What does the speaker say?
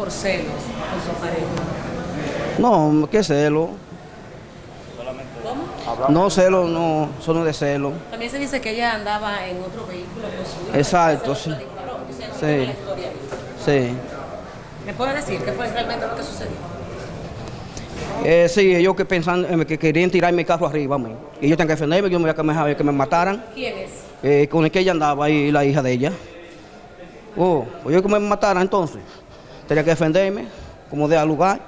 por celos con su pareja. No, ¿qué celo? ¿Cómo? No, celo, no, eso no de celo. También se dice que ella andaba en otro vehículo con su hijo. Exacto, sí. Sí. Sí. ¿Me puede decir qué fue realmente lo que sucedió? Eh, sí, ellos que pensan, eh, que querían tirar mi carro arriba, mí. Y yo tengo que defenderme, yo me voy a que me, que me mataran. ¿Quién es? Eh, con el que ella andaba y la hija de ella. Oh, pues yo que me mataran entonces. Tenía que defenderme, como de lugar.